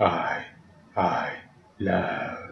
I, I love.